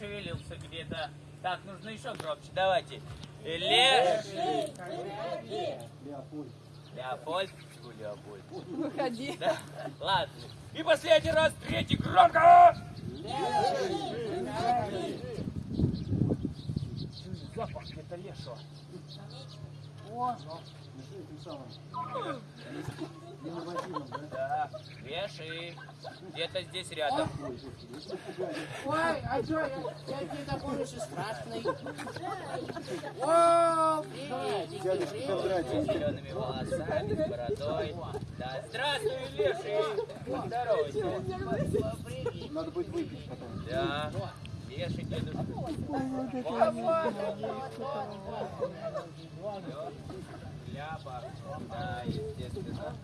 это... Так, нужно еще громче. Давайте. Леший. Леопольд. Леопольд. Чего Леопольд? Выходи. Да. Ладно. И последний раз, третий, громко! Запах это лешего. Нашли этим самым. Инновативным, да? Леший. Где-то здесь рядом. Ой, Ой, а что, я тебе такой же страшный. О, приветики, приветики. С зелеными волосами, с бородой. Да, здравствуй, леший. Поздоровайся. Привет. Надо будет выпить потом. Да, леший дедушка. Ляпа. Да, естественно.